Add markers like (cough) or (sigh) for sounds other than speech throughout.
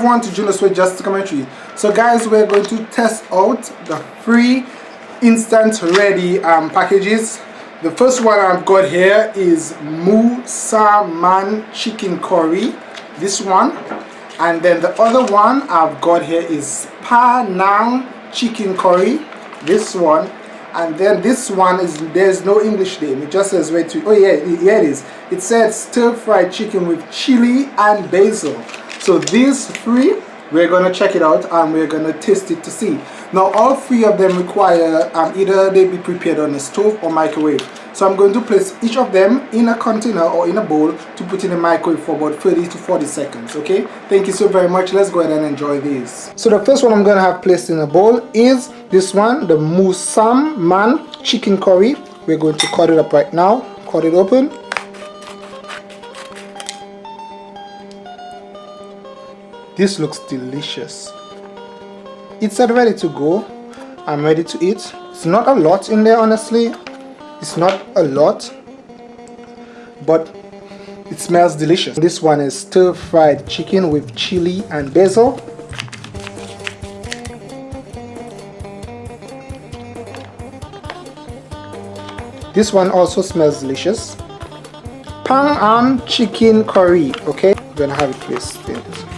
everyone to Julius with Just Commentary. So guys, we're going to test out the free instant ready um, packages. The first one I've got here is Musaman chicken curry. This one. And then the other one I've got here is Pa Panang chicken curry. This one. And then this one is there's no English name. It just says where to. Oh yeah, yeah it is. It says stir fried chicken with chili and basil so these three we're going to check it out and we're going to taste it to see. Now all three of them require um, either they be prepared on a stove or microwave. So I'm going to place each of them in a container or in a bowl to put in the microwave for about 30 to 40 seconds okay? Thank you so very much. Let's go ahead and enjoy these. So the first one I'm going to have placed in a bowl is this one the Musaman chicken curry. We're going to cut it up right now cut it open This looks delicious. It's ready to go. I'm ready to eat. It's not a lot in there honestly. It's not a lot. But it smells delicious. This one is stir fried chicken with chili and basil. This one also smells delicious. Panang chicken curry. Okay, I'm gonna have it placed there.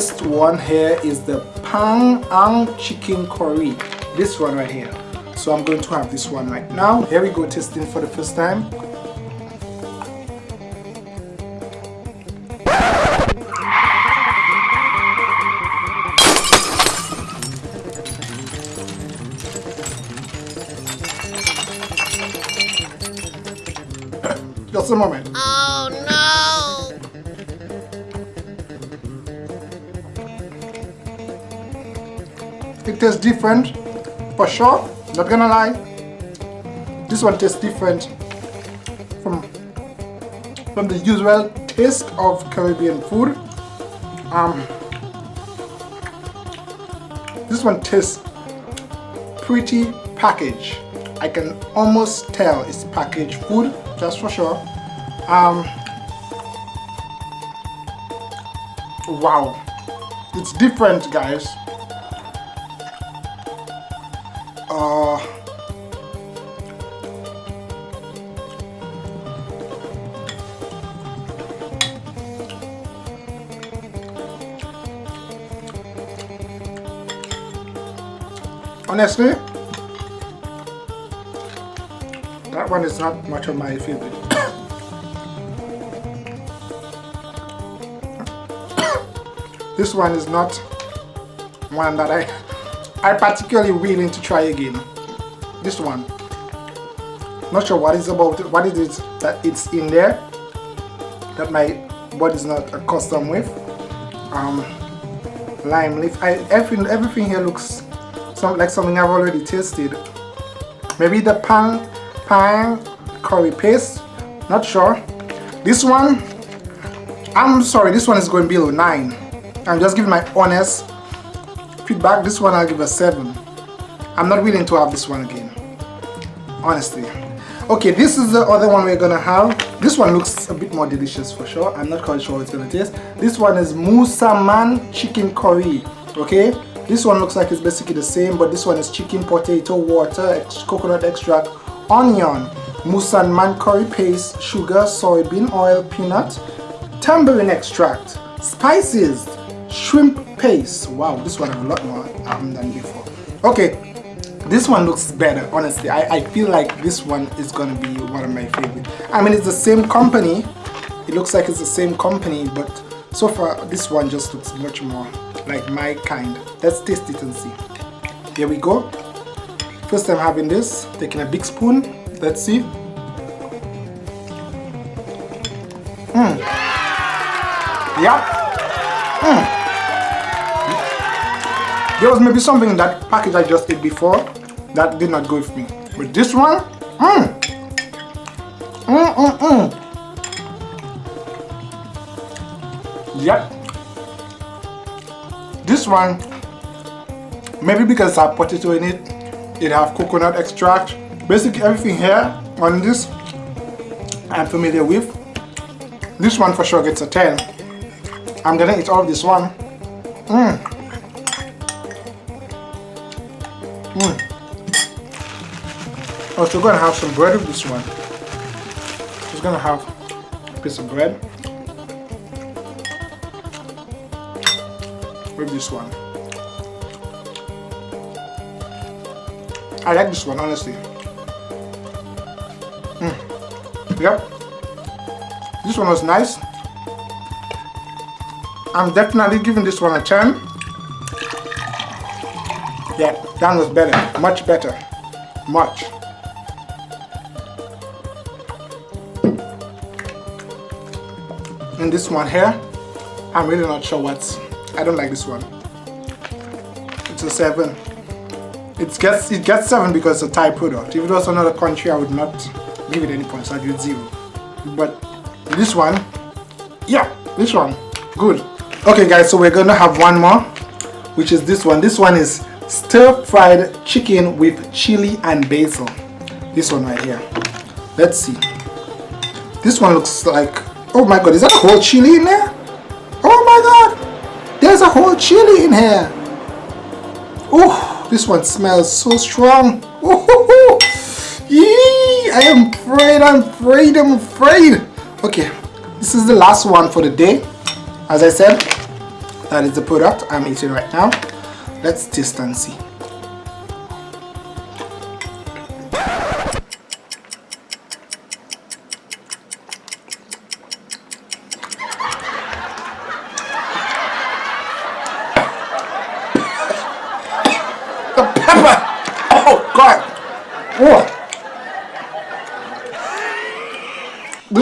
First one here is the Panang chicken curry. This one right here. So I'm going to have this one right now. Here we go testing for the first time. (coughs) Just a moment. Oh no it tastes different for sure not gonna lie. This one tastes different from from the usual taste of Caribbean food. Um this one tastes pretty packaged. I can almost tell it's packaged food just for sure. Um wow. It's different guys honestly that one is not much of my favorite (coughs) this one is not one that I I particularly willing to try again. This one. Not sure what is about what it is that it's in there that my body is not accustomed with. Um, lime leaf. I everything everything here looks some like something I've already tasted. Maybe the pan pan curry paste. Not sure. This one, I'm sorry, this one is going below 9. I'm just giving my honest feedback this one I'll give a 7 I'm not willing to have this one again honestly okay this is the other one we're gonna have this one looks a bit more delicious for sure I'm not quite sure what it's gonna taste this one is Musaman chicken curry okay this one looks like it's basically the same but this one is chicken potato water coconut extract onion Musaman curry paste sugar soybean oil peanut tamarind extract spices shrimp paste. Wow this one has a lot more um, than before. Okay this one looks better honestly. I, I feel like this one is gonna be one of my favorite. I mean it's the same company. It looks like it's the same company but so far this one just looks much more like my kind let's taste it and see here we go first time having this taking a big spoon let's see mm. yeah mm. there was maybe something in that package I just ate before that did not go with me. But this one, mmm, mmm, mmm, mmm. Yep. This one, maybe because I potato in it, it have coconut extract. Basically everything here on this, I'm familiar with. This one for sure gets a 10. I'm gonna eat all this one. Mmm. Mmm. Also gonna have some bread with this one. Just gonna have a piece of bread with this one. I like this one honestly. Mm. Yep. This one was nice. I'm definitely giving this one a 10. Yeah, that was better. Much better. Much. And this one here, I'm really not sure what's... I don't like this one. It's a 7. It gets it gets 7 because it's a Thai product. If it was another country, I would not give it any points. I'd give it 0. But this one yeah this one good okay guys so we're gonna have one more which is this one this one is stir-fried chicken with chili and basil this one right here let's see this one looks like oh my god is that a whole chili in there oh my god there's a whole chili in here. Oh this one smells so strong. Oh, Yee, I am afraid I'm afraid I'm afraid. Okay this is the last one for the day. As I said that is the product I'm eating right now. Let's taste and see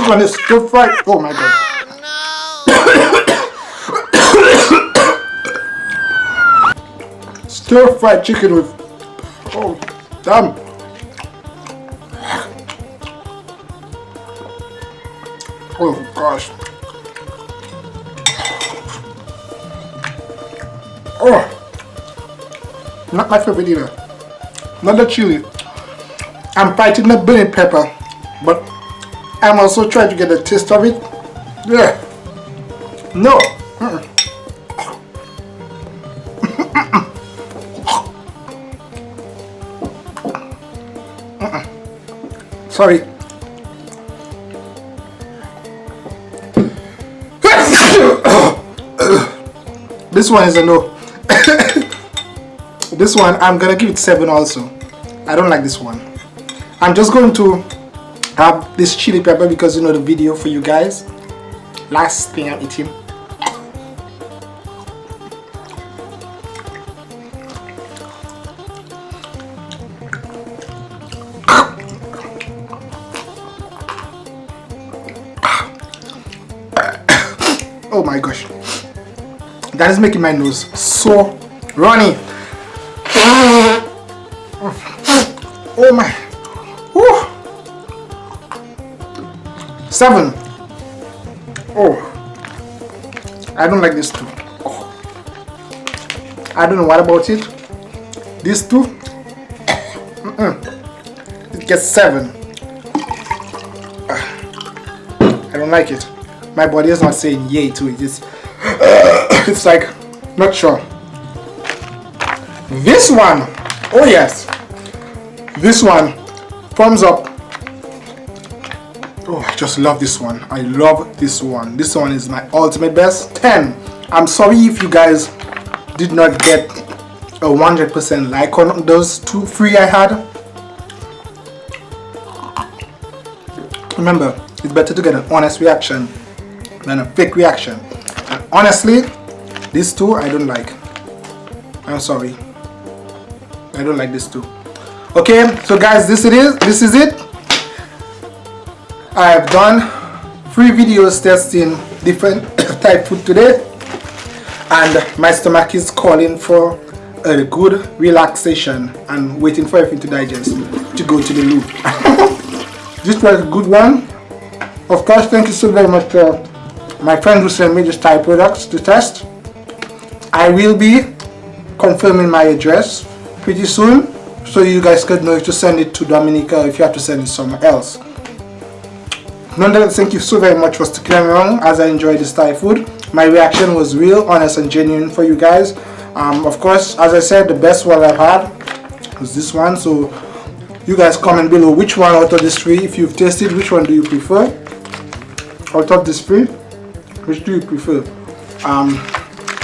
one is stir fried. Oh my god. Stir fried chicken with. Oh, damn. Oh gosh. Oh. Not my favorite either. Not the chili. I'm fighting the burning pepper, but I'm also trying to get a taste of it. Yeah. No. (coughs) Sorry. (coughs) this one is a no. (coughs) this one, I'm gonna give it 7 also. I don't like this one. I'm just going to have this chili pepper because you know the video for you guys. Last thing I'm eating. (coughs) Oh my gosh. That is making my nose so runny. (coughs) Oh my Seven. Oh, I don't like this too. Oh. I don't know what about it. These two, mm -mm. it gets seven. I don't like it. My body is not saying yay to it. It's, (coughs) it's like, not sure. This one, oh yes, this one, thumbs up just love this one. I love this one. This one is my ultimate best. 10 i'm sorry if you guys did not get a 100% like on those two free i had. Remember it's better to get an honest reaction than a fake reaction. And honestly these two i don't like. I'm sorry. I don't like this too okay so guys this it is this is it I have done three videos testing different (coughs) type food today and my stomach is calling for a good relaxation and waiting for everything to digest to go to the loo. (laughs) this was a good one. Of course, thank you so very much to my friend who sent me this Thai products to test. I will be confirming my address pretty soon so you guys could know if to send it to Dominica if you have to send it somewhere else. Nonetheless, thank you so very much for sticking around as I enjoyed this Thai food. My reaction was real, honest and genuine for you guys. Um, of course, as I said, the best one I've had was this one. So you guys comment below which one out of these three, if you've tasted, which one do you prefer? Out of these three, which do you prefer? Um,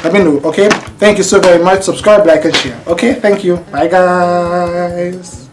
let me know, okay? Thank you so very much. Subscribe, like and share. Okay, thank you. Bye guys.